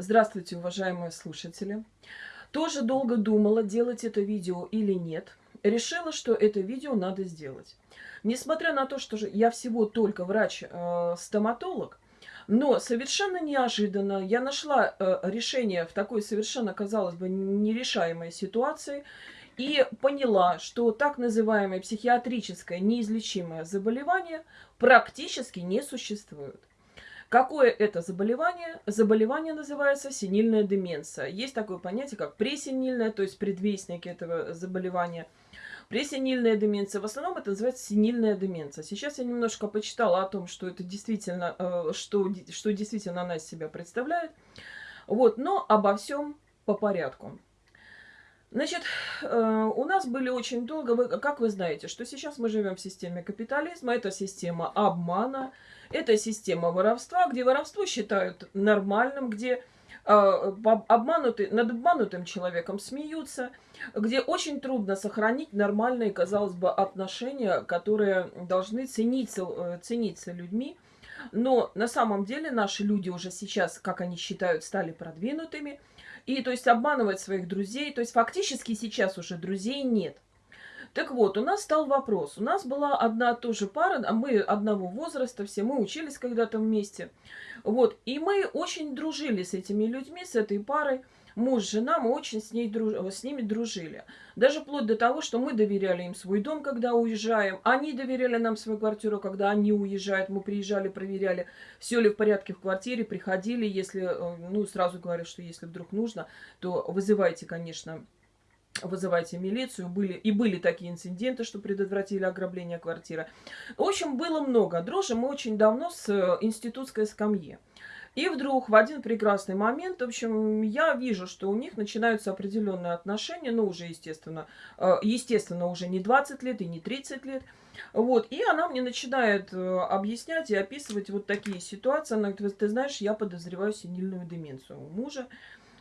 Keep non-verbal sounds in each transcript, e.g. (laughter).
Здравствуйте, уважаемые слушатели. Тоже долго думала, делать это видео или нет. Решила, что это видео надо сделать. Несмотря на то, что я всего только врач-стоматолог, э, но совершенно неожиданно я нашла э, решение в такой совершенно, казалось бы, нерешаемой ситуации и поняла, что так называемое психиатрическое неизлечимое заболевание практически не существует. Какое это заболевание? Заболевание называется синильная деменция. Есть такое понятие, как пресенильная, то есть предвестники этого заболевания. Пресенильная деменция. В основном это называется синильная деменция. Сейчас я немножко почитала о том, что это действительно, э, что, что действительно она из себя представляет. Вот, но обо всем по порядку. Значит, э, у нас были очень долго, как вы знаете, что сейчас мы живем в системе капитализма, это система обмана, это система воровства, где воровство считают нормальным, где э, обманутый, над обманутым человеком смеются, где очень трудно сохранить нормальные, казалось бы, отношения, которые должны цениться, э, цениться людьми. Но на самом деле наши люди уже сейчас, как они считают, стали продвинутыми. И то есть обманывать своих друзей. То есть фактически сейчас уже друзей нет. Так вот, у нас стал вопрос. У нас была одна тоже пара, а мы одного возраста, все мы учились когда-то вместе. Вот, и мы очень дружили с этими людьми, с этой парой. Муж, жена, мы очень с, ней друж... с ними дружили. Даже вплоть до того, что мы доверяли им свой дом, когда уезжаем. Они доверяли нам свою квартиру, когда они уезжают. Мы приезжали, проверяли, все ли в порядке в квартире, приходили. Если, э, ну, сразу говорю, что если вдруг нужно, то вызывайте, конечно, вызывайте милицию. Были, и были такие инциденты, что предотвратили ограбление квартиры. В общем, было много. Дружим мы очень давно с э, институтской скамьи. И вдруг в один прекрасный момент, в общем, я вижу, что у них начинаются определенные отношения, ну, уже, естественно, э, естественно, уже не 20 лет и не 30 лет. Вот, и она мне начинает э, объяснять и описывать вот такие ситуации. Она говорит, ты знаешь, я подозреваю синильную деменцию у мужа.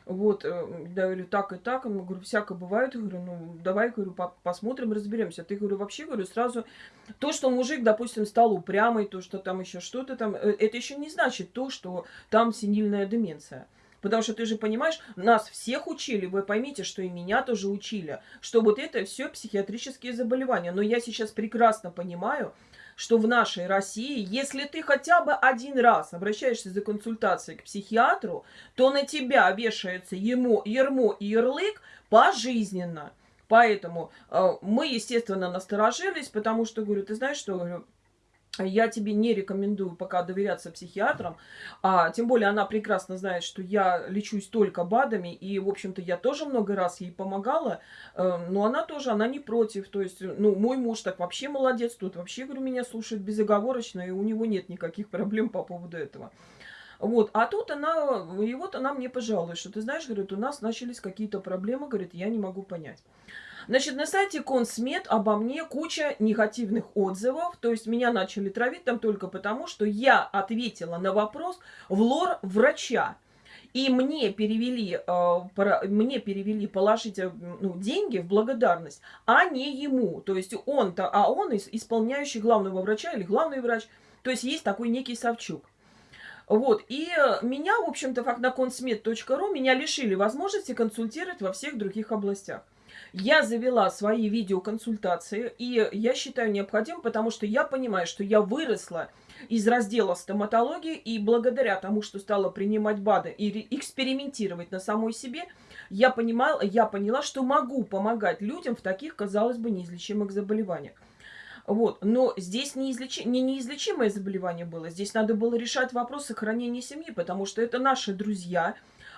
Вот, я э, говорю, так и так. Я говорю, всякое бывает. Я говорю, ну, давай, говорю, посмотрим, разберемся. Ты, говорю, вообще, говорю, сразу... То, что мужик, допустим, стал упрямый, то, что там еще что-то там, э, это еще не значит то, что там синильная деменция. Потому что ты же понимаешь, нас всех учили, вы поймите, что и меня тоже учили, что вот это все психиатрические заболевания. Но я сейчас прекрасно понимаю, что в нашей России, если ты хотя бы один раз обращаешься за консультацией к психиатру, то на тебя вешается ему ермо и ярлык пожизненно. Поэтому э, мы, естественно, насторожились, потому что, говорю, ты знаешь, что, говорю, я тебе не рекомендую пока доверяться психиатрам, а тем более она прекрасно знает, что я лечусь только БАДами, и, в общем-то, я тоже много раз ей помогала, э, но она тоже, она не против, то есть, ну, мой муж так вообще молодец, тут вообще, говорю, меня слушает безоговорочно, и у него нет никаких проблем по поводу этого. Вот, а тут она, и вот она мне пожалуйста, что ты знаешь, говорит, у нас начались какие-то проблемы, говорит, я не могу понять. Значит, на сайте Консмед обо мне куча негативных отзывов. То есть меня начали травить там только потому, что я ответила на вопрос в лор врача. И мне перевели, э, мне перевели положить э, ну, деньги в благодарность, а не ему. То есть он-то, а он исполняющий главного врача или главный врач. То есть есть такой некий Савчук. Вот, и меня, в общем-то, на консмед.ру меня лишили возможности консультировать во всех других областях. Я завела свои видеоконсультации, и я считаю необходимым, потому что я понимаю, что я выросла из раздела стоматологии, и благодаря тому, что стала принимать БАДы и экспериментировать на самой себе, я, понимала, я поняла, что могу помогать людям в таких, казалось бы, неизлечимых заболеваниях. Вот. Но здесь неизлечи... не неизлечимое заболевание было. Здесь надо было решать вопрос сохранения семьи, потому что это наши друзья,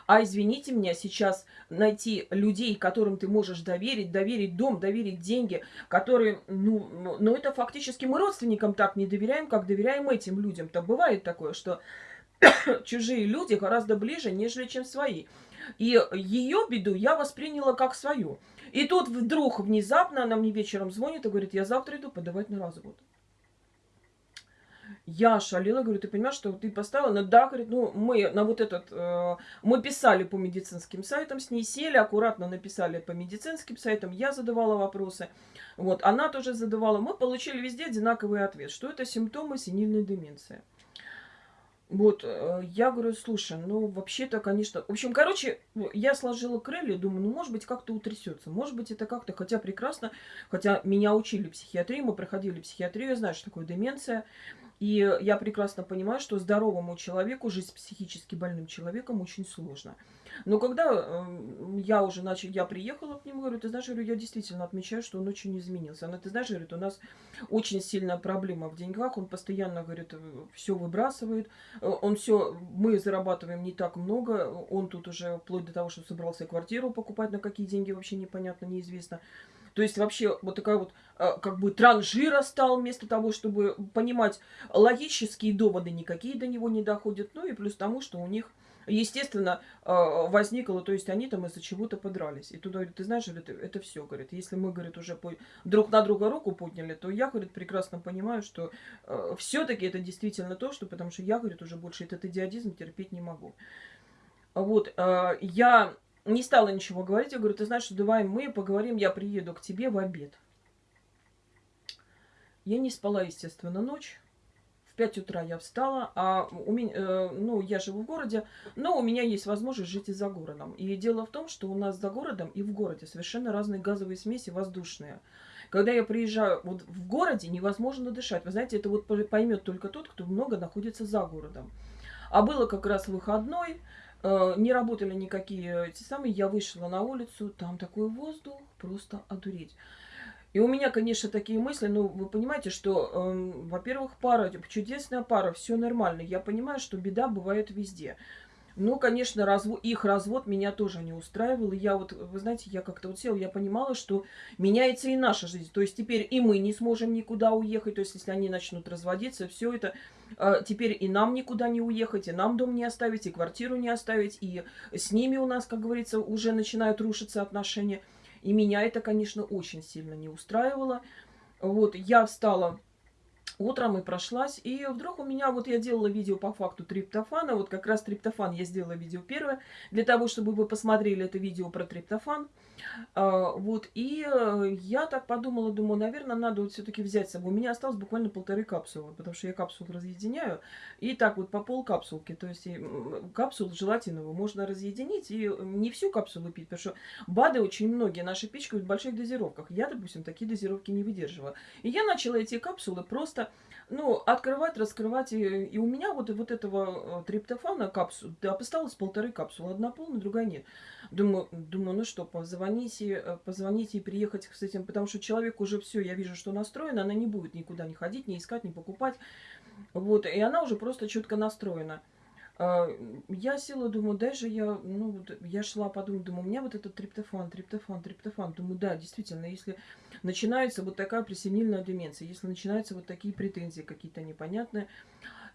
а извините меня, сейчас найти людей, которым ты можешь доверить, доверить дом, доверить деньги, которые, ну, ну, ну это фактически мы родственникам так не доверяем, как доверяем этим людям. То бывает такое, что (coughs) чужие люди гораздо ближе, нежели чем свои. И ее беду я восприняла как свою. И тут вдруг внезапно она мне вечером звонит и говорит, я завтра иду подавать на развод. Я шалила, говорю, ты понимаешь, что ты поставила? Ну да, говорит, ну мы на вот этот, э, мы писали по медицинским сайтам с ней, сели, аккуратно написали по медицинским сайтам, я задавала вопросы, вот, она тоже задавала. Мы получили везде одинаковый ответ, что это симптомы синильной деменции. Вот, э, я говорю, слушай, ну, вообще-то, конечно... В общем, короче, я сложила крылья, думаю, ну, может быть, как-то утрясется. Может быть, это как-то, хотя прекрасно, хотя меня учили психиатрии, мы проходили психиатрию, я знаю, что такое деменция. И я прекрасно понимаю, что здоровому человеку жить с психически больным человеком очень сложно. Но когда э, я уже начала, я приехала к нему, говорю, ты знаешь, я действительно отмечаю, что он очень изменился. Она, ты знаешь, говорит, у нас очень сильная проблема в деньгах, он постоянно, говорит, все выбрасывает, э, он все, мы зарабатываем не так много, он тут уже вплоть до того, что собрался квартиру покупать, на какие деньги вообще непонятно, неизвестно. То есть вообще вот такая вот э, как бы транжира стал вместо того, чтобы понимать логические доводы, никакие до него не доходят. Ну и плюс тому, что у них естественно, э, возникло, то есть они там из-за чего-то подрались. И туда говорит, ты знаешь, говорит, это все, говорит, если мы, говорит, уже друг на друга руку подняли, то я, говорит, прекрасно понимаю, что э, все-таки это действительно то, что, потому что я, говорит, уже больше этот идиотизм терпеть не могу. Вот, я не стала ничего говорить. Я говорю, ты знаешь, давай мы поговорим, я приеду к тебе в обед. Я не спала, естественно, ночь. В 5 утра я встала, а у меня, э, ну, я живу в городе, но у меня есть возможность жить и за городом. И дело в том, что у нас за городом и в городе совершенно разные газовые смеси воздушные. Когда я приезжаю вот в городе, невозможно дышать. Вы знаете, это вот поймет только тот, кто много находится за городом. А было как раз выходной, Э, не работали никакие эти самые. Я вышла на улицу, там такой воздух, просто одуреть. И у меня, конечно, такие мысли, ну, вы понимаете, что, э, во-первых, пара, чудесная пара, все нормально. Я понимаю, что беда бывает везде. Ну, конечно, развод, их развод меня тоже не устраивал. И я вот, вы знаете, я как-то вот села, я понимала, что меняется и наша жизнь. То есть теперь и мы не сможем никуда уехать. То есть если они начнут разводиться, все это, э, теперь и нам никуда не уехать, и нам дом не оставить, и квартиру не оставить. И с ними у нас, как говорится, уже начинают рушиться отношения. И меня это, конечно, очень сильно не устраивало. Вот, я встала утром и прошлась, и вдруг у меня, вот я делала видео по факту триптофана, вот как раз триптофан я сделала видео первое, для того, чтобы вы посмотрели это видео про триптофан. А, вот, и э, я так подумала, думаю, наверное, надо вот все-таки взять с собой. У меня осталось буквально полторы капсулы, потому что я капсулу разъединяю, и так вот по пол капсулки, то есть капсулу желатиновую можно разъединить, и не всю капсулу пить, потому что БАДы очень многие наши пичкают в больших дозировках. Я, допустим, такие дозировки не выдерживаю. И я начала эти капсулы просто ну, открывать, раскрывать. И, и у меня вот, вот этого э, триптофана капсул, да, осталось полторы капсулы. Одна полная, другая нет. Думаю, думаю, ну что, позвоните, э, позвоните и приехать с этим, потому что человек уже все, я вижу, что настроена, она не будет никуда не ходить, не искать, не покупать. Вот, и она уже просто четко настроена. А, я села, думаю, даже я, ну, вот я шла, подумала, думаю, у меня вот этот триптофан, триптофан, триптофан. Думаю, да, действительно, если начинается вот такая пресенильная деменция, если начинаются вот такие претензии какие-то непонятные,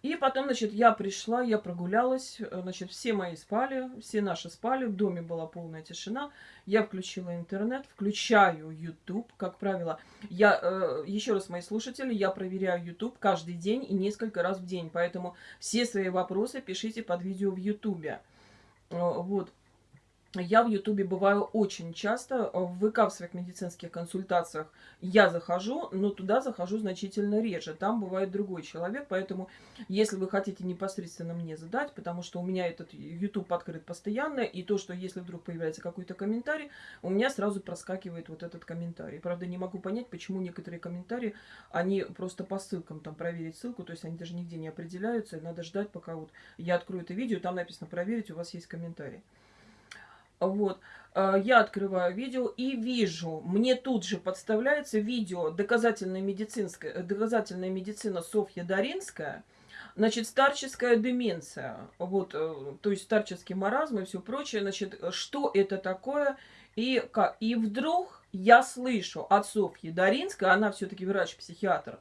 и потом, значит, я пришла, я прогулялась, э, значит, все мои спали, все наши спали, в доме была полная тишина. Я включила интернет, включаю YouTube, как правило. Я, э, еще раз, мои слушатели, я проверяю YouTube каждый день и несколько раз в день, поэтому все свои вопросы пишите под видео в YouTube. Э, вот. Я в Ютубе бываю очень часто. В ВК в своих медицинских консультациях я захожу, но туда захожу значительно реже. Там бывает другой человек, поэтому если вы хотите непосредственно мне задать, потому что у меня этот YouTube открыт постоянно, и то, что если вдруг появляется какой-то комментарий, у меня сразу проскакивает вот этот комментарий. Правда, не могу понять, почему некоторые комментарии, они просто по ссылкам, там проверить ссылку, то есть они даже нигде не определяются, надо ждать, пока вот я открою это видео, там написано проверить, у вас есть комментарий. Вот. Э, я открываю видео и вижу, мне тут же подставляется видео доказательная, медицинская, э, доказательная медицина Софья Даринская, значит, старческая деменция, вот, э, то есть старческий маразм и все прочее, значит, что это такое, и, как, и вдруг я слышу от Софьи Даринской, она все-таки врач-психиатр,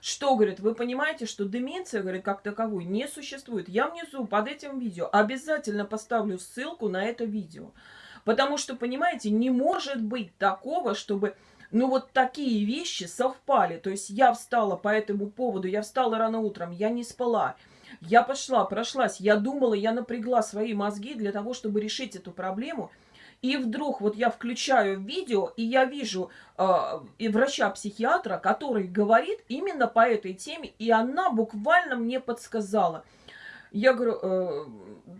что, говорит, вы понимаете, что деменция, говорит, как таковой не существует. Я внизу под этим видео обязательно поставлю ссылку на это видео. Потому что, понимаете, не может быть такого, чтобы, ну, вот такие вещи совпали. То есть я встала по этому поводу, я встала рано утром, я не спала. Я пошла, прошлась, я думала, я напрягла свои мозги для того, чтобы решить эту проблему – и вдруг вот я включаю видео, и я вижу э, врача-психиатра, который говорит именно по этой теме, и она буквально мне подсказала. Я говорю, э,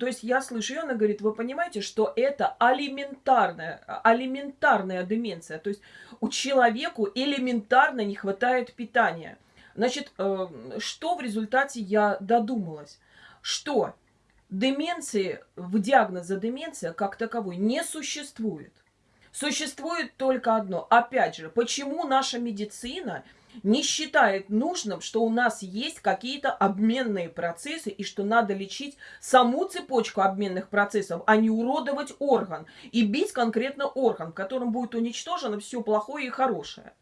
то есть я слышу, и она говорит, вы понимаете, что это алиментарная, алиментарная деменция. То есть у человеку элементарно не хватает питания. Значит, э, что в результате я додумалась? Что деменции, в диагноза деменция как таковой не существует. Существует только одно. Опять же, почему наша медицина не считает нужным, что у нас есть какие-то обменные процессы и что надо лечить саму цепочку обменных процессов, а не уродовать орган и бить конкретно орган, в котором будет уничтожено все плохое и хорошее.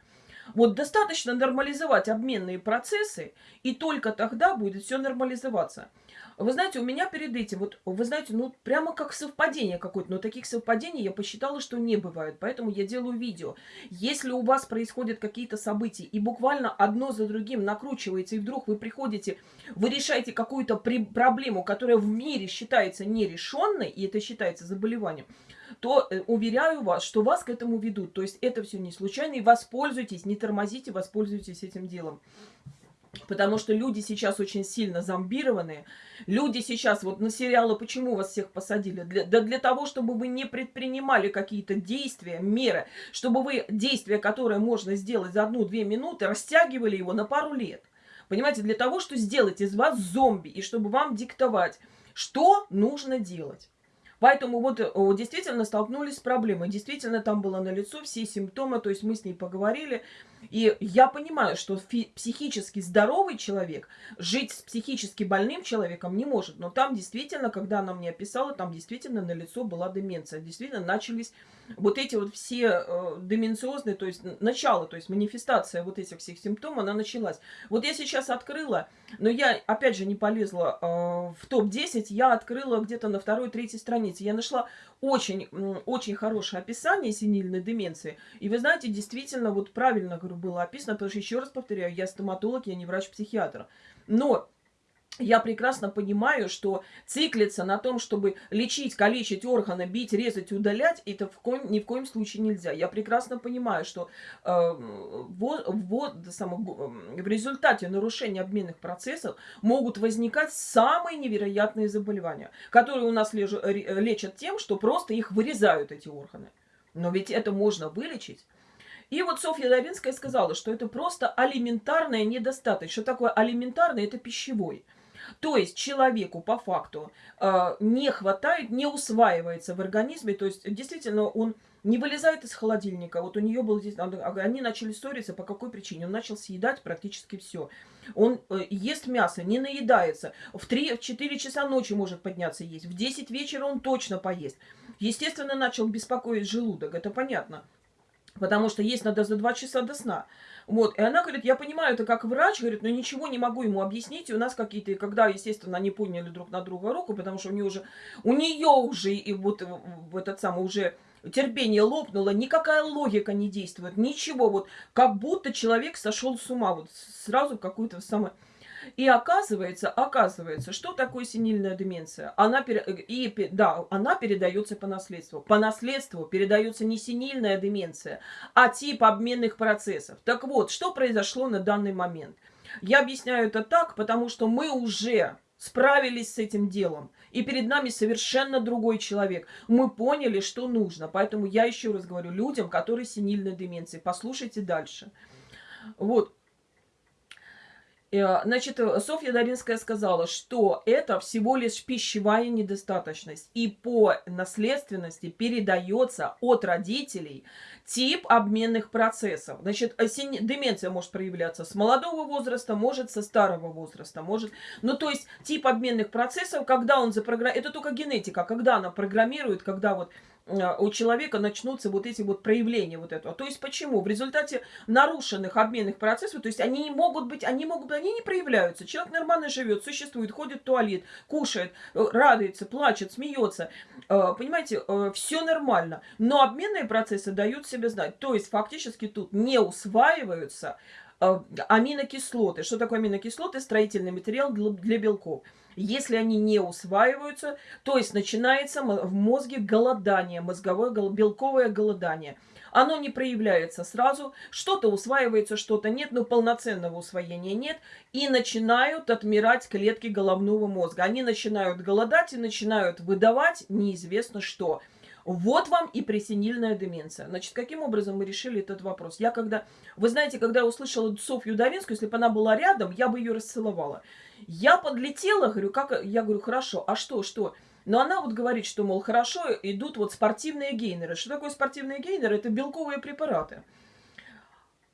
Вот достаточно нормализовать обменные процессы, и только тогда будет все нормализоваться. Вы знаете, у меня перед этим, вот, вы знаете, ну, прямо как совпадение какое-то, но таких совпадений я посчитала, что не бывает, поэтому я делаю видео. Если у вас происходят какие-то события, и буквально одно за другим накручивается, и вдруг вы приходите, вы решаете какую-то проблему, которая в мире считается нерешенной, и это считается заболеванием, то э, уверяю вас, что вас к этому ведут. То есть это все не случайно, и воспользуйтесь, не тормозите, воспользуйтесь этим делом. Потому что люди сейчас очень сильно зомбированные. Люди сейчас, вот на сериалы «Почему вас всех посадили?» для, Да для того, чтобы вы не предпринимали какие-то действия, меры. Чтобы вы действия, которые можно сделать за одну-две минуты, растягивали его на пару лет. Понимаете, для того, чтобы сделать из вас зомби. И чтобы вам диктовать, что нужно делать. Поэтому вот действительно столкнулись с проблемой. Действительно там было налицо все симптомы, то есть мы с ней поговорили. И я понимаю, что психически здоровый человек жить с психически больным человеком не может. Но там действительно, когда она мне описала, там действительно на лицо была деменция. Действительно начались вот эти вот все э, деменциозные, то есть начало, то есть манифестация вот этих всех симптомов, она началась. Вот я сейчас открыла, но я опять же не полезла э, в топ-10, я открыла где-то на второй-третьей странице. Я нашла очень, очень хорошее описание синильной деменции. И вы знаете, действительно, вот правильно говорю, было описано, потому что, еще раз повторяю, я стоматолог, я не врач-психиатр. Но я прекрасно понимаю, что циклиться на том, чтобы лечить, калечить органы, бить, резать, удалять, это в коем, ни в коем случае нельзя. Я прекрасно понимаю, что э, вот, вот, само, в результате нарушения обменных процессов могут возникать самые невероятные заболевания, которые у нас леж, лечат тем, что просто их вырезают, эти органы. Но ведь это можно вылечить. И вот Софья Давинская сказала, что это просто алиментарная недостаточность. Что такое алиментарный? Это пищевой. То есть человеку по факту э, не хватает, не усваивается в организме, то есть действительно он не вылезает из холодильника. Вот у нее был здесь, они начали ссориться, по какой причине? Он начал съедать практически все. Он э, ест мясо, не наедается. В 3-4 часа ночи может подняться есть. В 10 вечера он точно поест. Естественно, начал беспокоить желудок, это понятно. Потому что есть надо за 2 часа до сна. Вот, и она говорит, я понимаю это как врач, говорит, но ничего не могу ему объяснить. И у нас какие-то, когда, естественно, они поняли друг на друга руку, потому что у нее уже, у нее уже, и вот в этот самый уже терпение лопнуло, никакая логика не действует, ничего, вот как будто человек сошел с ума, вот сразу какую-то самое... И оказывается, оказывается, что такое синильная деменция? Она, и, да, она передается по наследству. По наследству передается не синильная деменция, а тип обменных процессов. Так вот, что произошло на данный момент? Я объясняю это так, потому что мы уже справились с этим делом. И перед нами совершенно другой человек. Мы поняли, что нужно. Поэтому я еще раз говорю людям, которые синильной деменции. Послушайте дальше. Вот. Э, значит, э, Софья Даринская сказала, что это всего лишь пищевая недостаточность. И по наследственности передается от родителей тип обменных процессов. Значит, э, деменция может проявляться с молодого возраста, может со старого возраста, может... Ну, то есть, тип обменных процессов, когда он запрограммирует... Это только генетика, когда она программирует, когда вот у человека начнутся вот эти вот проявления вот этого. То есть почему? В результате нарушенных обменных процессов, то есть они не могут быть, они могут быть, они не проявляются. Человек нормально живет, существует, ходит в туалет, кушает, э, радуется, плачет, смеется. Понимаете, все нормально. Но обменные процессы дают себя знать. То есть фактически тут не усваиваются э, аминокислоты. Что такое аминокислоты? Строительный материал для, для белков. Если они не усваиваются, то есть начинается в мозге голодание, мозговое белковое голодание. Оно не проявляется сразу, что-то усваивается, что-то нет, но полноценного усвоения нет. И начинают отмирать клетки головного мозга. Они начинают голодать и начинают выдавать неизвестно что – вот вам и пресенильная деменция. Значит, каким образом мы решили этот вопрос? Я когда, вы знаете, когда я услышала Софью Давинскую, если бы она была рядом, я бы ее расцеловала. Я подлетела, говорю, как, я говорю, хорошо, а что, что? Но она вот говорит, что, мол, хорошо, идут вот спортивные гейнеры. Что такое спортивные гейнеры? Это белковые препараты.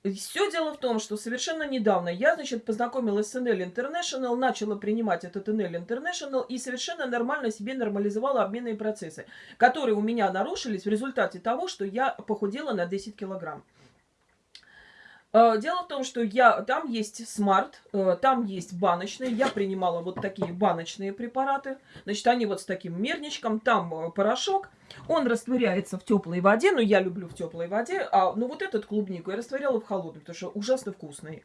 Все дело в том, что совершенно недавно я, значит, познакомилась с NL International, начала принимать этот NL International и совершенно нормально себе нормализовала обменные процессы, которые у меня нарушились в результате того, что я похудела на 10 килограмм. Э, дело в том, что я, там есть Smart, э, там есть баночные. Я принимала вот такие баночные препараты. Значит, они вот с таким мерничком. Там э, порошок. Он растворяется в теплой воде. Ну, я люблю в теплой воде. А, ну, вот этот клубнику я растворяла в холодной, потому что ужасно вкусный.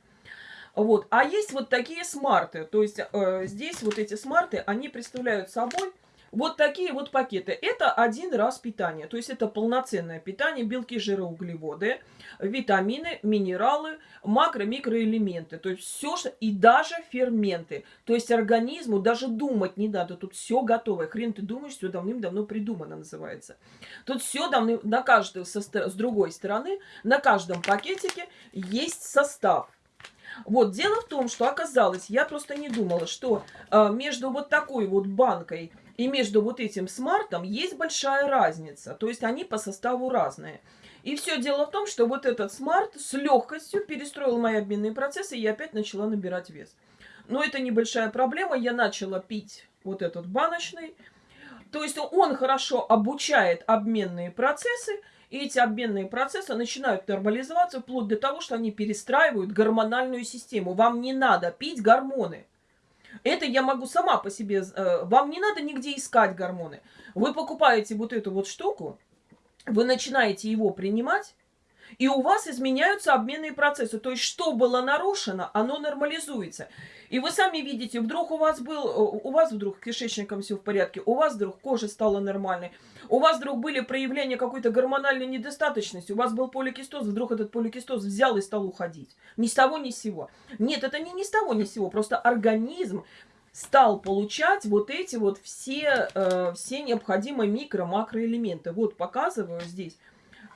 Вот. А есть вот такие Smart ы. То есть э, здесь вот эти Smart ы, они представляют собой вот такие вот пакеты. Это один раз питание. То есть это полноценное питание. Белки, жиры, углеводы, витамины, минералы, макро, микроэлементы. То есть все. И даже ферменты. То есть организму даже думать не надо. Тут все готовое. Хрен ты думаешь, все давным-давно придумано называется. Тут все давным... На каждой, со... с другой стороны, на каждом пакетике есть состав. Вот, дело в том, что оказалось, я просто не думала, что э, между вот такой вот банкой и между вот этим смартом есть большая разница. То есть они по составу разные. И все дело в том, что вот этот смарт с легкостью перестроил мои обменные процессы, и я опять начала набирать вес. Но это небольшая проблема. Я начала пить вот этот баночный. То есть он хорошо обучает обменные процессы, и эти обменные процессы начинают нормализоваться вплоть до того, что они перестраивают гормональную систему. Вам не надо пить гормоны. Это я могу сама по себе... Э, вам не надо нигде искать гормоны. Вы покупаете вот эту вот штуку, вы начинаете его принимать, и у вас изменяются обменные процессы. То есть, что было нарушено, оно нормализуется. И вы сами видите, вдруг у вас был, э, у вас вдруг кишечником все в порядке, у вас вдруг кожа стала нормальной, у вас вдруг были проявления какой-то гормональной недостаточности, у вас был поликистоз, вдруг этот поликистоз взял и стал уходить. Ни с того, ни с сего. Нет, это не ни с того, ни с сего, просто организм стал получать вот эти вот все, э, все необходимые микро-макроэлементы. Вот показываю здесь.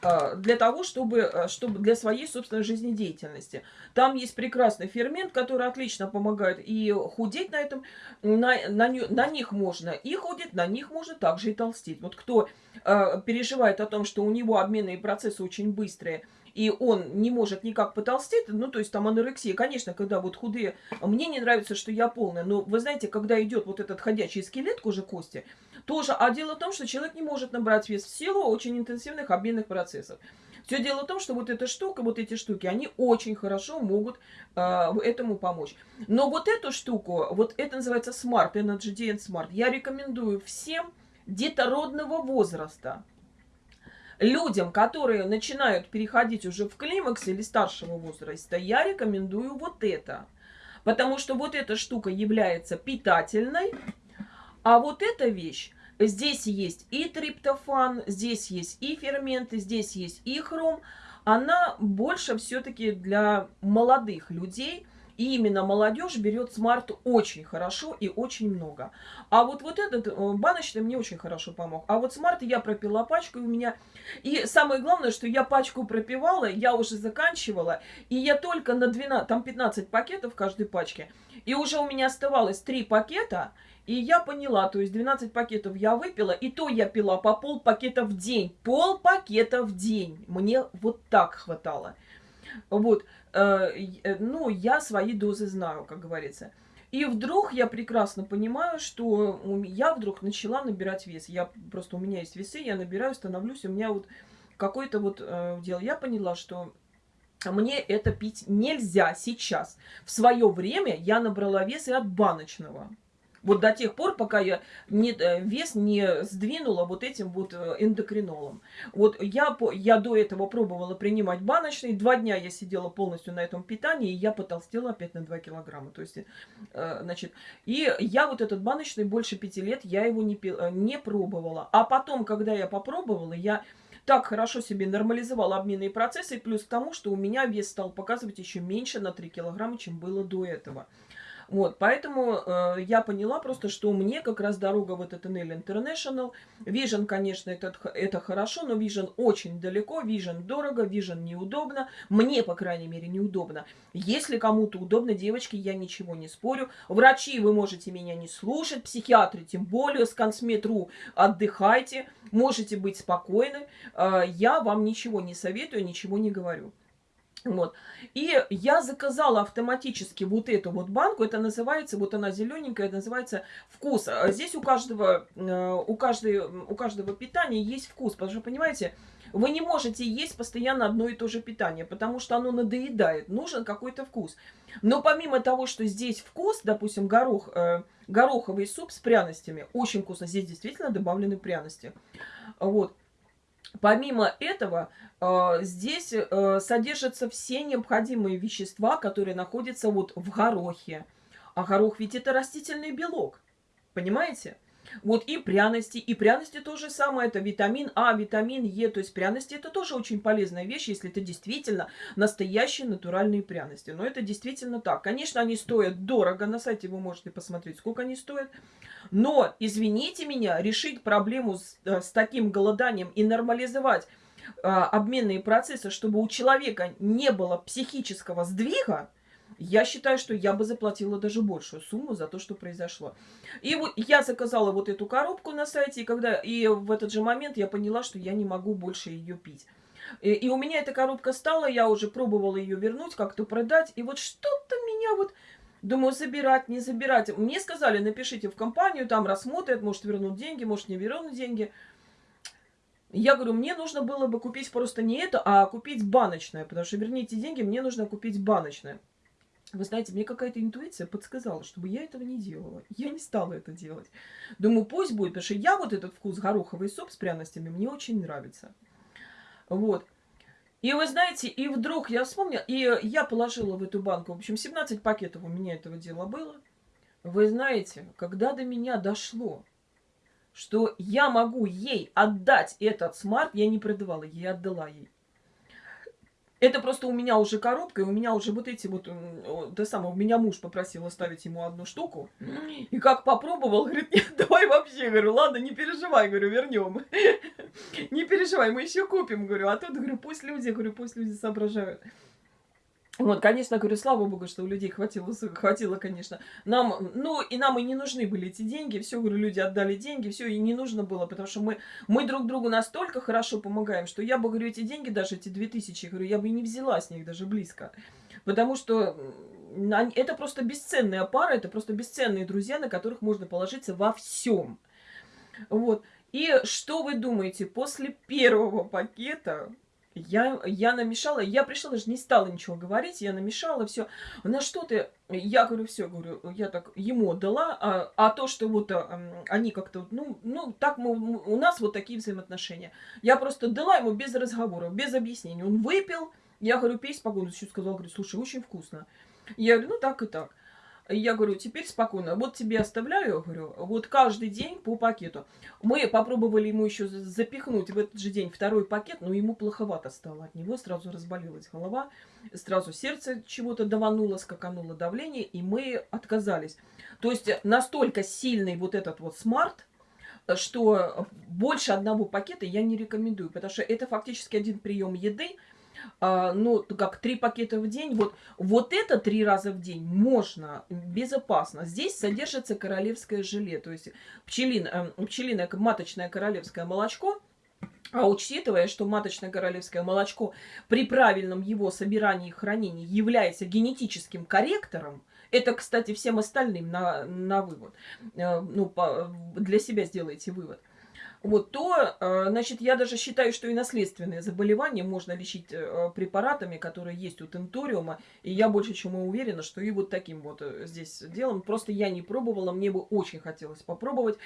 А, для того, чтобы, а, чтобы для своей собственной жизнедеятельности. Там есть прекрасный фермент, который отлично помогает и худеть на этом, на, на, на них можно и худеть, на них можно также и толстеть. Вот кто э, переживает о том, что у него обменные процессы очень быстрые, и он не может никак потолстеть, ну, то есть там анорексия, конечно, когда вот худые, мне не нравится, что я полная, но вы знаете, когда идет вот этот ходячий скелет кожи кости, тоже, а дело в том, что человек не может набрать вес в силу очень интенсивных обменных процессов. Все дело в том, что вот эта штука, вот эти штуки, они очень хорошо могут э, этому помочь. Но вот эту штуку, вот это называется Smart, Energy DN Smart, я рекомендую всем детородного возраста людям, которые начинают переходить уже в климакс или старшего возраста, я рекомендую вот это. Потому что вот эта штука является питательной, а вот эта вещь, здесь есть и триптофан, здесь есть и ферменты, здесь есть и хром, она больше все-таки для молодых людей – и именно молодежь берет Smart очень хорошо и очень много. А вот, вот этот э, баночный мне очень хорошо помог. А вот смарт я пропила пачку, у меня... И самое главное, что я пачку пропивала, я уже заканчивала, и я только на 12... Там 15 пакетов в каждой пачке. И уже у меня оставалось 3 пакета, и я поняла, то есть 12 пакетов я выпила, и то я пила по пол пакета в день. Пол пакета в день. Мне вот так хватало. Вот. Э, э, ну, я свои дозы знаю, как говорится. И вдруг я прекрасно понимаю, что я вдруг начала набирать вес. Я просто, у меня есть весы, я набираю, становлюсь, у меня вот какое-то вот э, дело. Я поняла, что мне это пить нельзя сейчас. В свое время я набрала вес и от баночного. Вот до тех пор, пока я не, э, вес не сдвинула вот этим вот э, эндокринолом. Вот я, я до этого пробовала принимать баночный. Два дня я сидела полностью на этом питании, и я потолстела опять на 2 килограмма. То есть, э, значит, и я вот этот баночный больше пяти лет, я его не, не пробовала. А потом, когда я попробовала, я так хорошо себе нормализовала обменные процессы, плюс к тому, что у меня вес стал показывать еще меньше на 3 килограмма, чем было до этого. Вот, поэтому э, я поняла просто, что мне как раз дорога в этот Enel International. Vision, конечно, это, это хорошо, но Vision очень далеко, Vision дорого, Vision неудобно. Мне, по крайней мере, неудобно. Если кому-то удобно, девочки, я ничего не спорю. Врачи, вы можете меня не слушать, психиатры тем более, с консметру отдыхайте, можете быть спокойны. Э, я вам ничего не советую, ничего не говорю. Вот. И я заказала автоматически вот эту вот банку. Это называется, вот она зелененькая, называется вкус. А здесь у каждого, э, у, каждой, у каждого питания есть вкус. Потому что, понимаете, вы не можете есть постоянно одно и то же питание, потому что оно надоедает. Нужен какой-то вкус. Но помимо того, что здесь вкус, допустим, горох, э, гороховый суп с пряностями, очень вкусно. Здесь действительно добавлены пряности. Вот. Помимо этого, э, здесь э, содержатся все необходимые вещества, которые находятся вот в горохе. А горох ведь это растительный белок. Понимаете? Вот и пряности, и пряности то же самое, это витамин А, витамин Е, то есть пряности это тоже очень полезная вещь, если это действительно настоящие натуральные пряности. Но это действительно так. Конечно, они стоят дорого, на сайте вы можете посмотреть, сколько они стоят. Но, извините меня, решить проблему с, э, с таким голоданием и нормализовать а, обменные процессы, чтобы у человека не было психического сдвига, я считаю, что я бы заплатила даже большую сумму за то, что произошло. И вот я заказала вот эту коробку на сайте, и, когда, и в этот же момент я поняла, что я не могу больше ее пить. И, и у меня эта коробка стала, я уже пробовала ее вернуть, как-то продать, и вот что-то меня вот... Думаю, забирать, не забирать. Мне сказали, напишите в компанию, там рассмотрят, может вернут деньги, может не вернут деньги. Я говорю, мне нужно было бы купить просто не это, а купить баночное, потому что верните деньги, мне нужно купить баночное. Вы знаете, мне какая-то интуиция подсказала, чтобы я этого не делала. Я не стала это делать. Думаю, пусть будет, потому что я вот этот вкус гороховый суп с пряностями мне очень нравится. Вот. И вы знаете, и вдруг я вспомнила, и я положила в эту банку, в общем, 17 пакетов у меня этого дела было. Вы знаете, когда до меня дошло, что я могу ей отдать этот смарт, я не продавала, я отдала ей. Это просто у меня уже коробка, и у меня уже вот эти вот, то самое, у меня муж попросил оставить ему одну штуку. И как попробовал, говорит, нет, (laughs) давай вообще, говорю, ладно, не переживай, говорю, вернем. (laughs) Не переживай, мы еще купим, говорю. А тут, говорю, пусть люди, говорю, пусть люди соображают. (laughs) Вот, конечно, говорю, слава богу, что у людей хватило, хватило, конечно. Нам, ну, и нам и не нужны были эти деньги. Все, говорю, люди отдали деньги, все, и не нужно было, потому что мы, мы друг другу настолько хорошо помогаем, что я бы, говорю, эти деньги, даже эти 2000, говорю, я бы не взяла с них даже близко. Потому что это просто бесценная пара, это просто бесценные друзья, на которых можно положиться во всем. Вот. И что вы думаете, после первого пакета я, я намешала, я пришла, даже не стала ничего говорить, я намешала все. На что ты? Я говорю, все, говорю, я так ему дала, а, а то, что вот а, они как-то, ну, ну, так мы, у нас вот такие взаимоотношения. Я просто дала ему без разговоров, без объяснений. Он выпил, я говорю, пей спокойно, еще сказал, говорю, слушай, очень вкусно. Я говорю, ну так и так. Я говорю, теперь спокойно, вот тебе оставляю, говорю, вот каждый день по пакету. Мы попробовали ему еще запихнуть в этот же день второй пакет, но ему плоховато стало от него, сразу разболелась голова, сразу сердце чего-то давануло, скакануло давление, и мы отказались. То есть настолько сильный вот этот вот смарт, что больше одного пакета я не рекомендую, потому что это фактически один прием еды, ну, как три пакета в день. Вот, вот это три раза в день можно, безопасно. Здесь содержится королевское желе, то есть пчелин, э, пчелиное маточное королевское молочко. А учитывая, что маточное королевское молочко при правильном его собирании и хранении является генетическим корректором, это, кстати, всем остальным на, на вывод, э, ну, по, для себя сделайте вывод – вот, то, э, значит, я даже считаю, что и наследственные заболевания можно лечить э, препаратами, которые есть у тенториума, и я больше чем уверена, что и вот таким вот э, здесь делом. Просто я не пробовала, мне бы очень хотелось попробовать.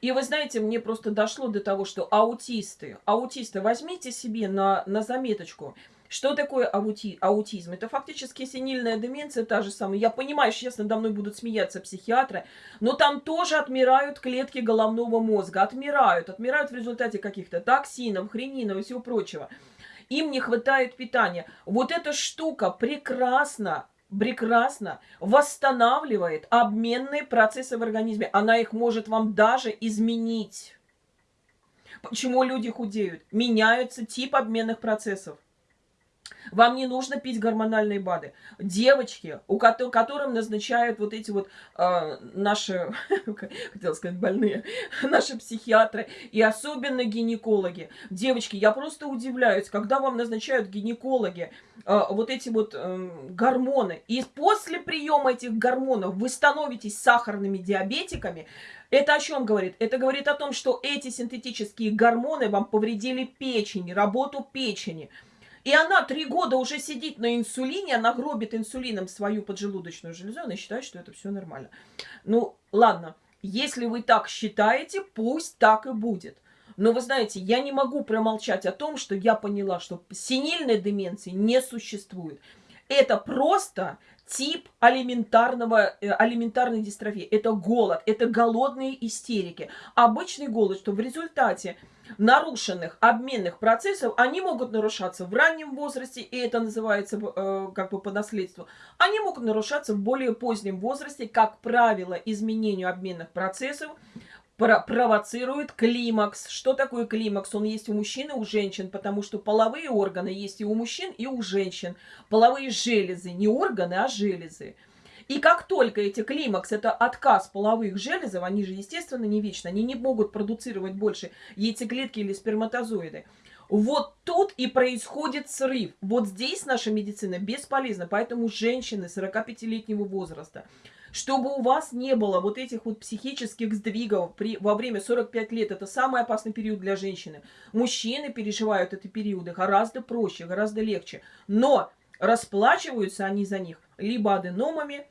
И вы знаете, мне просто дошло до того, что аутисты, аутисты, возьмите себе на, на заметочку – что такое аути аутизм? Это фактически синильная деменция, та же самая. Я понимаю, сейчас надо мной будут смеяться психиатры, но там тоже отмирают клетки головного мозга. Отмирают. Отмирают в результате каких-то токсинов, хренинов и всего прочего. Им не хватает питания. Вот эта штука прекрасно прекрасно восстанавливает обменные процессы в организме. Она их может вам даже изменить. Почему люди худеют? Меняется тип обменных процессов. Вам не нужно пить гормональные БАДы. Девочки, у которых, которым назначают вот эти вот э, наши, (laughs) хотела сказать, больные, (laughs) наши психиатры и особенно гинекологи. Девочки, я просто удивляюсь, когда вам назначают гинекологи э, вот эти вот э, гормоны, и после приема этих гормонов вы становитесь сахарными диабетиками, это о чем говорит? Это говорит о том, что эти синтетические гормоны вам повредили печень, работу печени. И она три года уже сидит на инсулине, она гробит инсулином свою поджелудочную железу, она считает, что это все нормально. Ну, ладно, если вы так считаете, пусть так и будет. Но вы знаете, я не могу промолчать о том, что я поняла, что синильной деменции не существует. Это просто тип алиментарного, э, алиментарной дистрофии. Это голод, это голодные истерики. Обычный голод, что в результате нарушенных обменных процессов, они могут нарушаться в раннем возрасте, и это называется э, как бы по наследству. Они могут нарушаться в более позднем возрасте, как правило, изменению обменных процессов провоцирует климакс. Что такое климакс? Он есть у мужчин и у женщин, потому что половые органы есть и у мужчин, и у женщин. Половые железы, не органы, а железы. И как только эти климакс, это отказ половых железов, они же, естественно, не вечны, они не могут продуцировать больше яйцеклетки или сперматозоиды. Вот тут и происходит срыв. Вот здесь наша медицина бесполезна, поэтому женщины 45-летнего возраста, чтобы у вас не было вот этих вот психических сдвигов при, во время 45 лет, это самый опасный период для женщины. Мужчины переживают эти периоды гораздо проще, гораздо легче. Но расплачиваются они за них либо аденомами,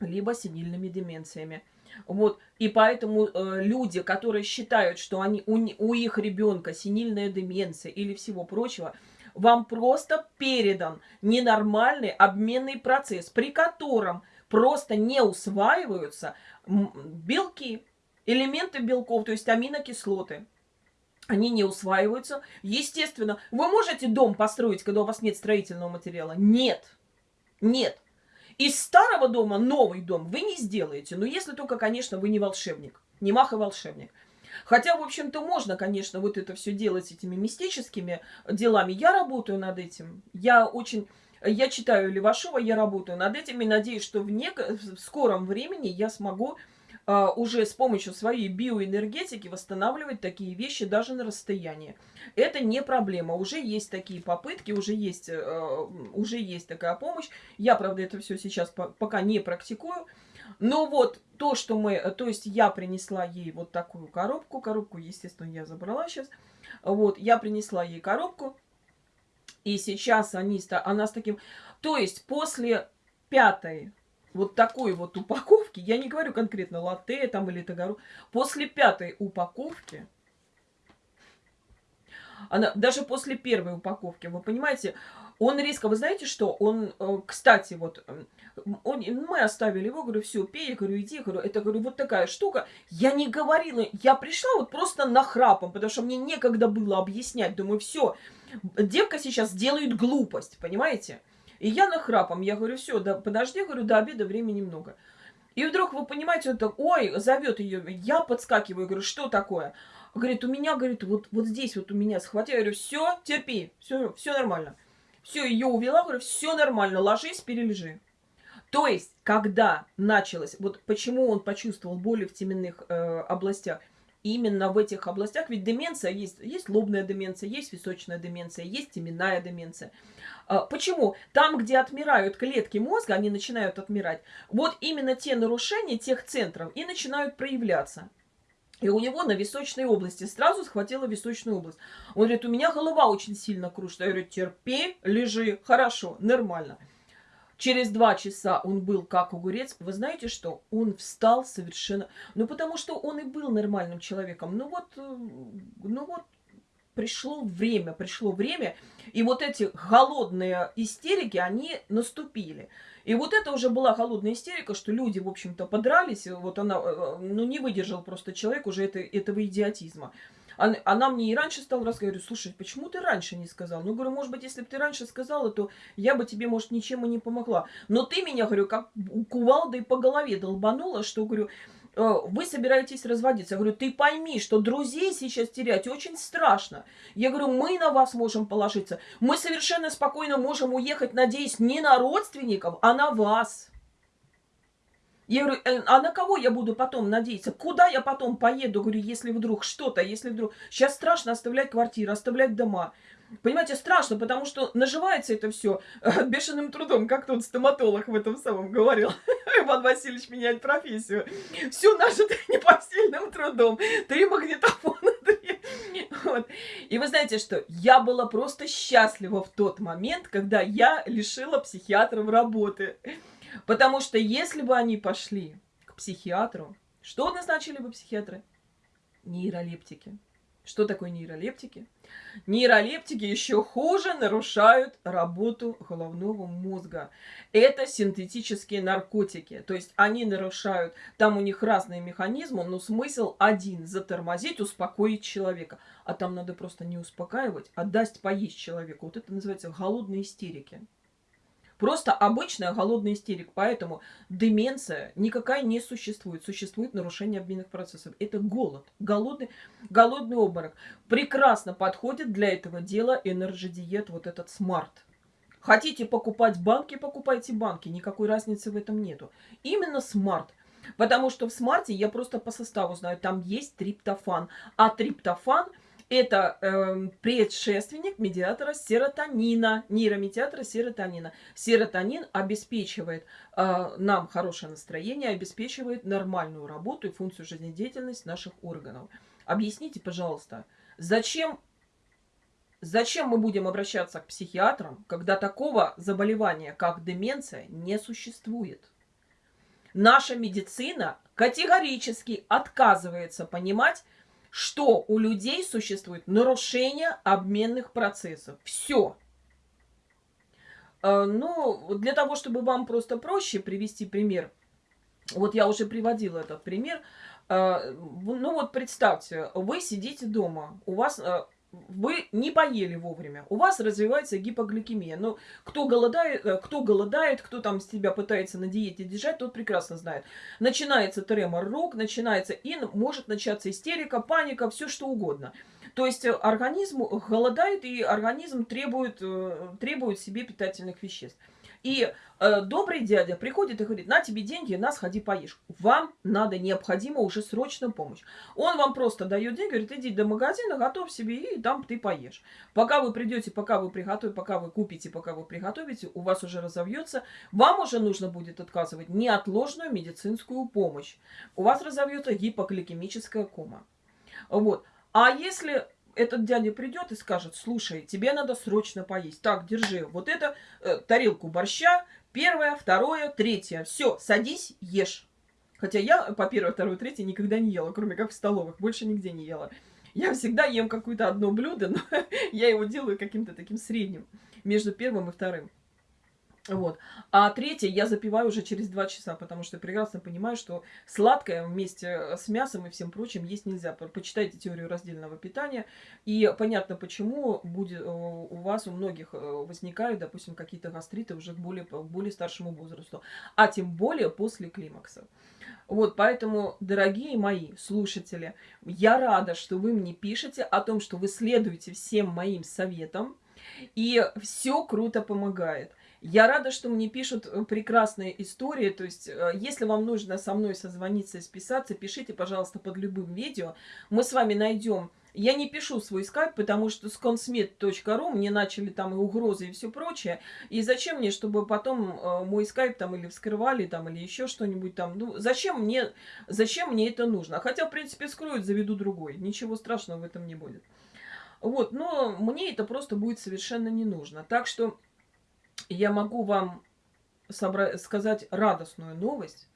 либо сенильными деменциями. Вот. И поэтому э, люди, которые считают, что они, у, у их ребенка сенильная деменция или всего прочего, вам просто передан ненормальный обменный процесс, при котором просто не усваиваются белки, элементы белков, то есть аминокислоты. Они не усваиваются. Естественно, вы можете дом построить, когда у вас нет строительного материала? Нет. Нет. Из старого дома новый дом вы не сделаете. Но если только, конечно, вы не волшебник. Не мах волшебник. Хотя, в общем-то, можно, конечно, вот это все делать этими мистическими делами. Я работаю над этим. Я очень... Я читаю Левашова, я работаю над этим и надеюсь, что в, нек... в скором времени я смогу а, уже с помощью своей биоэнергетики восстанавливать такие вещи даже на расстоянии. Это не проблема. Уже есть такие попытки, уже есть, э, уже есть такая помощь. Я, правда, это все сейчас пока не практикую. Но вот то, что мы... То есть я принесла ей вот такую коробку. Коробку, естественно, я забрала сейчас. Вот, я принесла ей коробку. И сейчас они, она с таким... То есть после пятой вот такой вот упаковки, я не говорю конкретно латте там или тагару, после пятой упаковки, она, даже после первой упаковки, вы понимаете, он резко, вы знаете что, он, э, кстати, вот, он, мы оставили его, говорю, все, пей, говорю, иди, говорю, это, говорю, вот такая штука. Я не говорила, я пришла вот просто нахрапом, потому что мне некогда было объяснять, думаю, все, девка сейчас делает глупость, понимаете? И я нахрапом, я говорю, все, да, подожди, говорю, до обеда времени много. И вдруг, вы понимаете, он так, ой, зовет ее, я подскакиваю, говорю, что такое? Говорит, у меня, говорит, вот, вот здесь вот у меня схватил, я говорю, все, терпи, все, все нормально. Все, ее увела, говорю, все нормально, ложись, перележи. То есть, когда началось, вот почему он почувствовал боли в теменных э, областях, именно в этих областях, ведь деменция есть, есть лобная деменция, есть височная деменция, есть теменная деменция. А, почему? Там, где отмирают клетки мозга, они начинают отмирать, вот именно те нарушения тех центров и начинают проявляться. И у него на височной области сразу схватила височную область. Он говорит, у меня голова очень сильно кружится. Я говорю, терпи, лежи, хорошо, нормально. Через два часа он был как огурец. Вы знаете что? Он встал совершенно... Ну, потому что он и был нормальным человеком. Ну вот, э, ну вот, пришло время, пришло время, и вот эти голодные истерики, они наступили. И вот это уже была холодная истерика, что люди, в общем-то, подрались, вот она, э, э, ну, не выдержал просто человек уже это, этого идиотизма. Она, мне и раньше стала рассказывать, слушай, почему ты раньше не сказал? Ну, говорю, может быть, если бы ты раньше сказала, то я бы тебе, может, ничем и не помогла. Но ты меня, говорю, как кувалдой по голове долбанула, что, говорю, «Э, вы собираетесь разводиться. Я говорю, ты пойми, что друзей сейчас терять очень страшно. Я говорю, мы на вас можем положиться. Мы совершенно спокойно можем уехать, надеюсь, не на родственников, а на вас. Я говорю, «Э, а на кого я буду потом надеяться? Куда я потом поеду? Говорю, если вдруг что-то, если вдруг... Сейчас страшно оставлять квартиры, оставлять дома. Понимаете, страшно, потому что наживается это все э, бешеным трудом, как тот стоматолог в этом самом говорил. (laughs) Иван Васильевич меняет профессию. Все нажито (laughs) непосильным трудом. Три магнитофона, (laughs) три. Вот. И вы знаете что? Я была просто счастлива в тот момент, когда я лишила психиатров работы. Потому что если бы они пошли к психиатру, что назначили бы психиатры? Нейролептики. Что такое нейролептики? Нейролептики еще хуже нарушают работу головного мозга. Это синтетические наркотики. То есть они нарушают, там у них разные механизмы, но смысл один – затормозить, успокоить человека. А там надо просто не успокаивать, а дать поесть человеку. Вот это называется голодные истерики. Просто обычная голодная истерика. Поэтому деменция никакая не существует. Существует нарушение обменных процессов. Это голод. Голодный, голодный обморок. Прекрасно подходит для этого дела Energy Diet, вот этот Smart. Хотите покупать банки, покупайте банки. Никакой разницы в этом нету. Именно Smart. Потому что в Smart е я просто по составу знаю, там есть триптофан. А триптофан – это э, предшественник медиатора серотонина, нейромедиатора серотонина. Серотонин обеспечивает э, нам хорошее настроение, обеспечивает нормальную работу и функцию жизнедеятельности наших органов. Объясните, пожалуйста, зачем, зачем мы будем обращаться к психиатрам, когда такого заболевания, как деменция, не существует? Наша медицина категорически отказывается понимать, что у людей существует нарушение обменных процессов. Все. Э, ну, для того, чтобы вам просто проще привести пример, вот я уже приводила этот пример. Э, ну вот представьте, вы сидите дома, у вас э, вы не поели вовремя, у вас развивается гипогликемия. Но кто голодает, э, кто голодает, кто там себя пытается на диете держать, тот прекрасно знает. Начинается тремор рук, начинается и может начаться истерика, паника, все что угодно. То есть э, организм голодает, и организм требует, э, требует себе питательных веществ. И э, добрый дядя приходит и говорит, на тебе деньги, на сходи поешь. Вам надо, необходимо уже срочно помощь. Он вам просто дает деньги, говорит, иди до магазина, готовь себе, и там ты поешь. Пока вы придете, пока вы приготовите, пока вы купите, пока вы приготовите, у вас уже разовьется. Вам уже нужно будет отказывать неотложную медицинскую помощь. У вас разовьется гипогликемическая кома. Вот. А если этот дядя придет и скажет, слушай, тебе надо срочно поесть. Так, держи вот это, э, тарелку борща, первое, второе, третье. Все, садись, ешь. Хотя я по первое, второе, третье никогда не ела, кроме как в столовых, больше нигде не ела. Я всегда ем какое-то одно блюдо, но (laughs) я его делаю каким-то таким средним между первым и вторым. Вот. А третье я запиваю уже через два часа, потому что прекрасно понимаю, что сладкое вместе с мясом и всем прочим есть нельзя. Почитайте теорию раздельного питания, и понятно, почему будет, э, у вас, у многих э, возникают, допустим, какие-то гастриты уже к более, к более старшему возрасту, а тем более после климакса. Вот, поэтому, дорогие мои слушатели, я рада, что вы мне пишете о том, что вы следуете всем моим советам, и все круто помогает. Я рада, что мне пишут э, прекрасные истории. То есть, э, если вам нужно со мной созвониться и списаться, пишите, пожалуйста, под любым видео. Мы с вами найдем Я не пишу свой скайп, потому что с consmet.ru мне начали там и угрозы и все прочее. И зачем мне, чтобы потом э, мой скайп там или вскрывали, там, или еще что-нибудь там. Ну, зачем мне, зачем мне это нужно? Хотя, в принципе, скроют, заведу другой. Ничего страшного в этом не будет. Вот, но мне это просто будет совершенно не нужно. Так что я могу вам сказать радостную новость,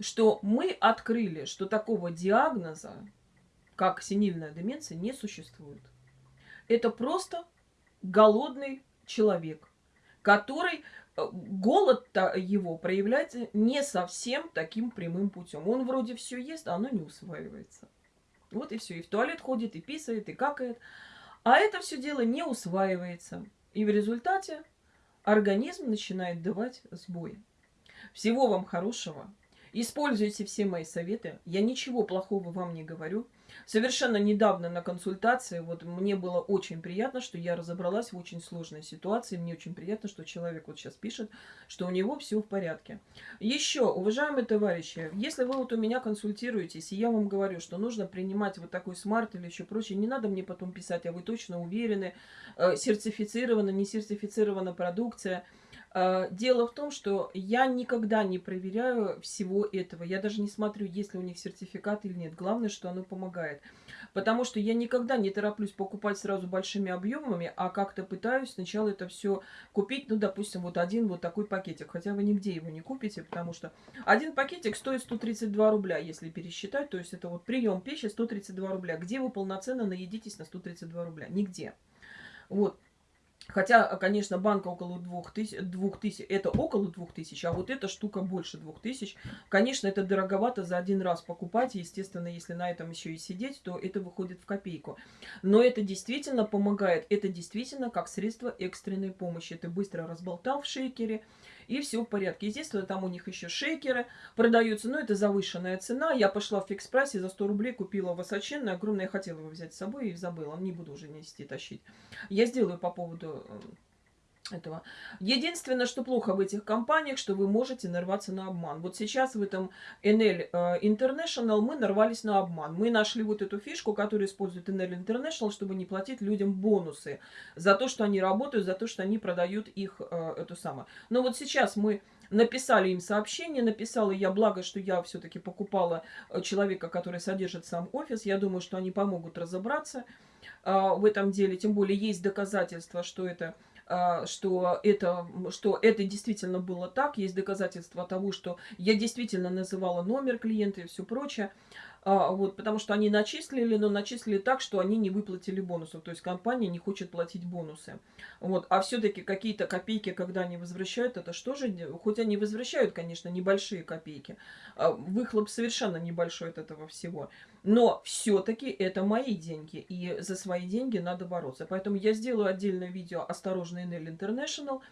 что мы открыли, что такого диагноза, как синильная деменция, не существует. Это просто голодный человек, который э, голод его проявляется не совсем таким прямым путем. Он вроде все ест, а оно не усваивается. Вот и все. И в туалет ходит, и писает, и какает. А это все дело не усваивается. И в результате организм начинает давать сбой. Всего вам хорошего. Используйте все мои советы. Я ничего плохого вам не говорю. Совершенно недавно на консультации, вот мне было очень приятно, что я разобралась в очень сложной ситуации. Мне очень приятно, что человек вот сейчас пишет, что у него все в порядке. Еще, уважаемые товарищи, если вы вот у меня консультируетесь, и я вам говорю, что нужно принимать вот такой смарт или еще прочее, не надо мне потом писать, а вы точно уверены, э, сертифицирована, не сертифицирована продукция – дело в том, что я никогда не проверяю всего этого. Я даже не смотрю, есть ли у них сертификат или нет. Главное, что оно помогает. Потому что я никогда не тороплюсь покупать сразу большими объемами, а как-то пытаюсь сначала это все купить. Ну, допустим, вот один вот такой пакетик. Хотя вы нигде его не купите, потому что один пакетик стоит 132 рубля, если пересчитать. То есть это вот прием пищи 132 рубля. Где вы полноценно наедитесь на 132 рубля? Нигде. Вот. Хотя, конечно, банка около 2000, 2000, это около 2000, а вот эта штука больше 2000. Конечно, это дороговато за один раз покупать. Естественно, если на этом еще и сидеть, то это выходит в копейку. Но это действительно помогает. Это действительно как средство экстренной помощи. Ты быстро разболтал в шейкере, и все в порядке. Естественно, там у них еще шейкеры продаются, но это завышенная цена. Я пошла в фикс прайсе за 100 рублей купила высоченный, огромный. Я хотела его взять с собой и забыла. Не буду уже нести, тащить. Я сделаю по поводу этого. Единственное, что плохо в этих компаниях, что вы можете нарваться на обман. Вот сейчас в этом NL э, International мы нарвались на обман. Мы нашли вот эту фишку, которую использует NL International, чтобы не платить людям бонусы за то, что они работают, за то, что они продают их, э, эту самую. Но вот сейчас мы написали им сообщение, написала я, благо, что я все-таки покупала э, человека, который содержит сам офис. Я думаю, что они помогут разобраться в этом деле. Тем более есть доказательства, что это что это, что это действительно было так. Есть доказательства того, что я действительно называла номер клиента и все прочее. А, вот, потому что они начислили, но начислили так, что они не выплатили бонусов. То есть компания не хочет платить бонусы. Вот. А все-таки какие-то копейки, когда они возвращают, это что же? Хоть они возвращают, конечно, небольшие копейки. А выхлоп совершенно небольшой от этого всего. Но все-таки это мои деньги. И за свои деньги надо бороться. Поэтому я сделаю отдельное видео «Осторожно, Enel International».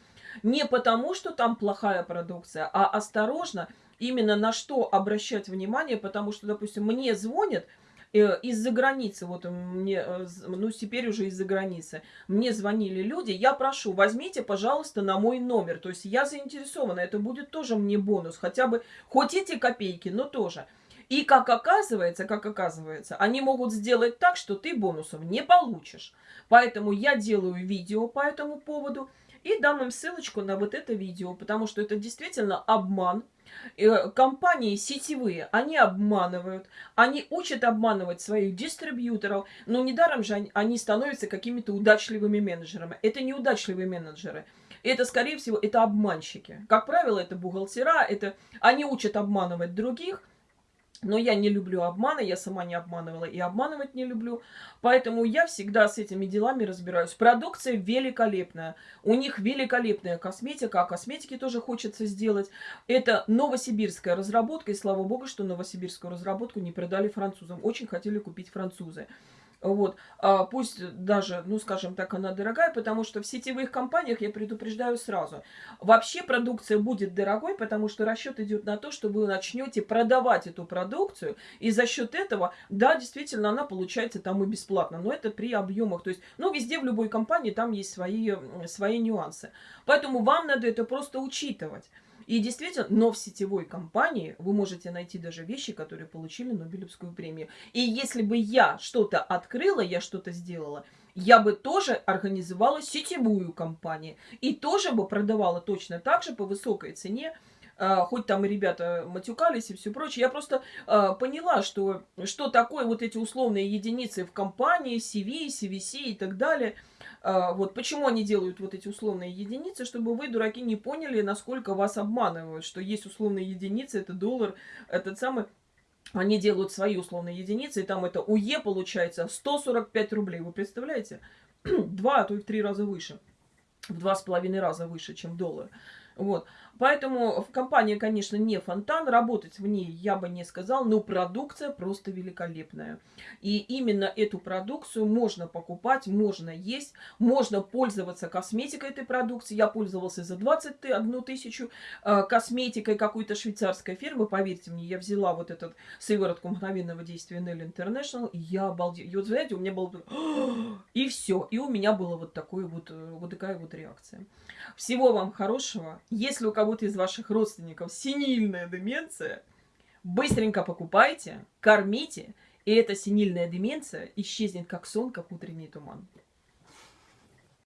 Не потому, что там плохая продукция, а осторожно – именно на что обращать внимание, потому что, допустим, мне звонят э, из-за границы, вот мне, э, ну теперь уже из-за границы, мне звонили люди, я прошу, возьмите, пожалуйста, на мой номер, то есть я заинтересована, это будет тоже мне бонус, хотя бы, хоть эти копейки, но тоже. И как оказывается, как оказывается, они могут сделать так, что ты бонусов не получишь. Поэтому я делаю видео по этому поводу и дам им ссылочку на вот это видео, потому что это действительно обман, Э, компании сетевые, они обманывают, они учат обманывать своих дистрибьюторов, но недаром же они становятся какими-то удачливыми менеджерами. Это не удачливые менеджеры. Это, скорее всего, это обманщики. Как правило, это бухгалтера, это они учат обманывать других, но я не люблю обмана, я сама не обманывала и обманывать не люблю. Поэтому я всегда с этими делами разбираюсь. Продукция великолепная. У них великолепная косметика, а косметики тоже хочется сделать. Это новосибирская разработка, и слава богу, что новосибирскую разработку не продали французам. Очень хотели купить французы. Вот. А пусть даже, ну, скажем так, она дорогая, потому что в сетевых компаниях, я предупреждаю сразу, вообще продукция будет дорогой, потому что расчет идет на то, что вы начнете продавать эту продукцию, и за счет этого, да, действительно, она получается там и бесплатно, но это при объемах. То есть, ну, везде, в любой компании, там есть свои, свои нюансы. Поэтому вам надо это просто учитывать. И действительно, но в сетевой компании вы можете найти даже вещи, которые получили Нобелевскую премию. И если бы я что-то открыла, я что-то сделала, я бы тоже организовала сетевую компанию. И тоже бы продавала точно так же по высокой цене, а, хоть там ребята матюкались и все прочее, я просто а, поняла, что, что такое вот эти условные единицы в компании, CV, CVC и так далее. А, вот почему они делают вот эти условные единицы, чтобы вы, дураки, не поняли, насколько вас обманывают, что есть условные единицы, это доллар, этот самый они делают свои условные единицы, и там это УЕ получается 145 рублей. Вы представляете? (clears throat) Два, а то и в три раза выше. В два с половиной раза выше, чем доллар. Вот. Поэтому в компании, конечно, не фонтан, работать в ней я бы не сказал, но продукция просто великолепная. И именно эту продукцию можно покупать, можно есть, можно пользоваться косметикой этой продукции. Я пользовался за 21 тысячу э, косметикой какой-то швейцарской фирмы, поверьте мне, я взяла вот этот сыворотку мгновенного действия Nell International, и я обалдела. И вот, знаете, у меня было... (gasps) И все, и у меня была вот, такой вот, э, вот такая вот реакция. Всего вам хорошего. Если у кого-то из ваших родственников синильная деменция, быстренько покупайте, кормите, и эта синильная деменция исчезнет как сон, как утренний туман.